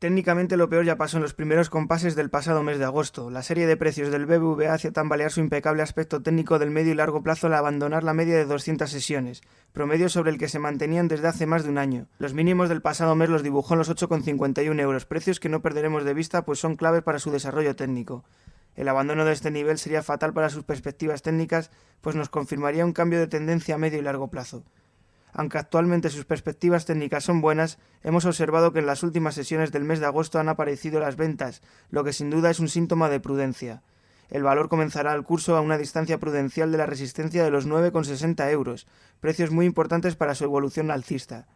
Técnicamente lo peor ya pasó en los primeros compases del pasado mes de agosto. La serie de precios del BBVA hace tambalear su impecable aspecto técnico del medio y largo plazo al abandonar la media de 200 sesiones, promedio sobre el que se mantenían desde hace más de un año. Los mínimos del pasado mes los dibujó en los 8,51 euros, precios que no perderemos de vista pues son claves para su desarrollo técnico. El abandono de este nivel sería fatal para sus perspectivas técnicas, pues nos confirmaría un cambio de tendencia a medio y largo plazo. Aunque actualmente sus perspectivas técnicas son buenas, hemos observado que en las últimas sesiones del mes de agosto han aparecido las ventas, lo que sin duda es un síntoma de prudencia. El valor comenzará el curso a una distancia prudencial de la resistencia de los 9,60 euros, precios muy importantes para su evolución alcista.